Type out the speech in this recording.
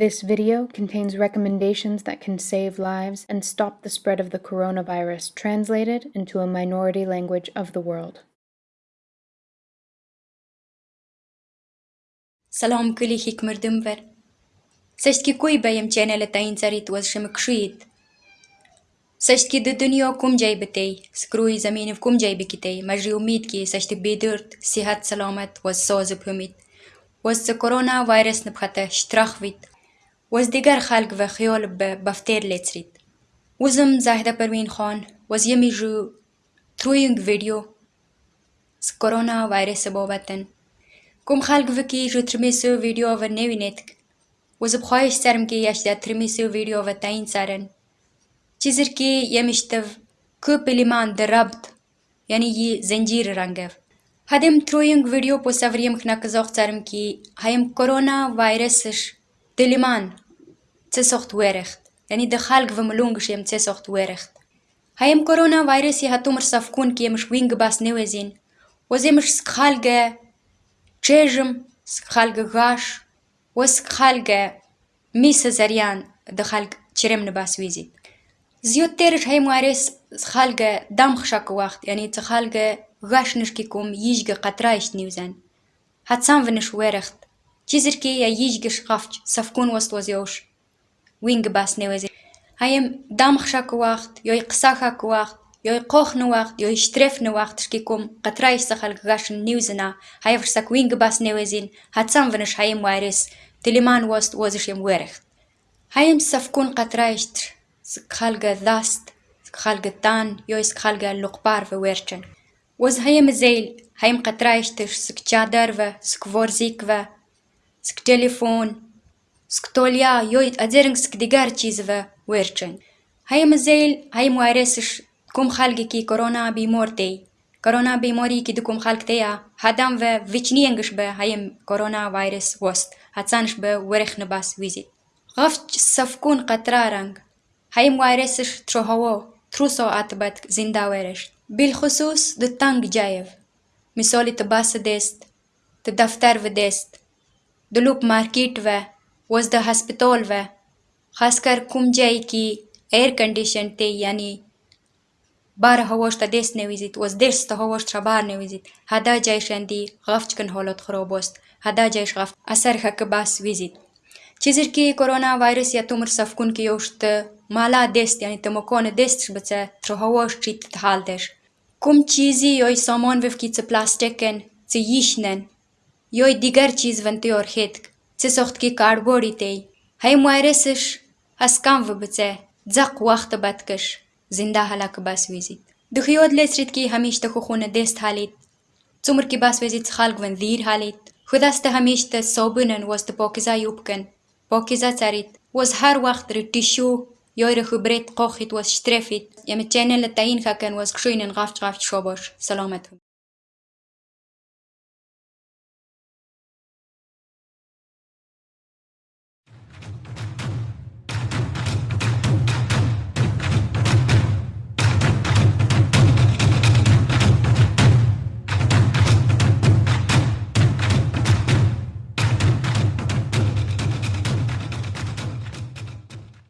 This video contains recommendations that can save lives and stop the spread of the coronavirus translated into a minority language of the world. Salam kuli hik mardumver. Sashki kui bayam channel ta inzarit was shemakshuit. Sashki de dunyo kum jay bete, screw is a mean ki sashti sihat salamat was sozupumit. Was the coronavirus nephata strachwit. was diger xelk ve xeyol bi baftêr lê çirît. Wizm Zehda Perwîn Xan weziyemê ji Trûyeng vîdeo ji korona vayrêsê bobet in. Kom xelk vekî ji tirimê sê vîdeo ve newînê dikin. Wez bi xwayîş serm kê yeş de tirimê sê vîdeo ve teyîn serin. Çîzirkê yemiştiv ku pelîman di rebt yanî yî zencîr rengev. Hedim Trûyeng vîdeo po seviriyem xina kizox serm kî heyim korona vayrêsiş dilîman цесохт верехт. Яни де халк вем лунгш ем цесохт верехт. Хаем корона вайрес и хатумр савкун ки емш винг бас невезин. Оземш скхальге чежем, скхальге гаш, оз скхальге миса зарян де халк черем не бас визит. زیاترش های مارس خلق دم خشک وقت یعنی چه خلق غش نش کی کوم ییج گ قطرایش نیوزن حتسان ونش ورخت چیزر کی یا ییج گ شقفچ سفکون وست وزیوش وینگ بس نوزه هایم دام خشاک وقت یوی قساخاک وقت یوی قوخ نو وقت یوی شترف نو وقت شکی کم قطرای سخل گاشن نیوزنا های فرسک وینگ بس نوزین هتسان ونش هایم وارس تلیمان وست وزشیم ورخت هایم سفکون قطرایشتر سخلگ دست سخلگ تان یوی سخلگ لقبار و ورچن وز هایم زیل هایم قطرایشتر سک چادر و سک ورزیک و سک تلیفون Сктолия йой адернгск дигар чизва верчен. Хай мазейл, хай муаресш кум халги ки корона бимортей. Корона бимори ки дукум халктея, хадам ве вичниенгш бе хайм корона вайрес вост. Хацанш бе верехне бас визит. Гавч савкун катраранг. Хай муаресш трохаво, трусо атбат зинда верешт. بالخصوص د تنگ جایف مثالی تباس دست د دفتر و دست د لوب مارکیټ و was the hospital و خاص کر کوم جای کې air conditioned ته یعنی bara havashta des nevizit was des ta havashtra bar nevizit hada jayshandi gafchkan holat khrobost hada jaysh gaf asar hak bas vizit chizir ki corona virus ya tumr safkun ki yosht mala des yani tmokon des shbca tro havash chit thaldesh kum chizi yoy saman vef ki tse plastiken tse yishnen yoy digar chiz venti orhetk Сесохтки карборитей. Хай муайресыш. Аскам выбыце. Дзак вахта баткыш. Зинда халак бас визит. Дхиод лесритки хамишта хухуна дест халит. Цумрки бас визит халк вен дир халит. Худаста хамишта собынен was the покиза юбкен. Покиза царит. Was хар вахт ртишу. Йойре хубрет кохит was штрефит. Яме ченеле таин хакен was кшуйнен гавч гавч шобош. Саламет.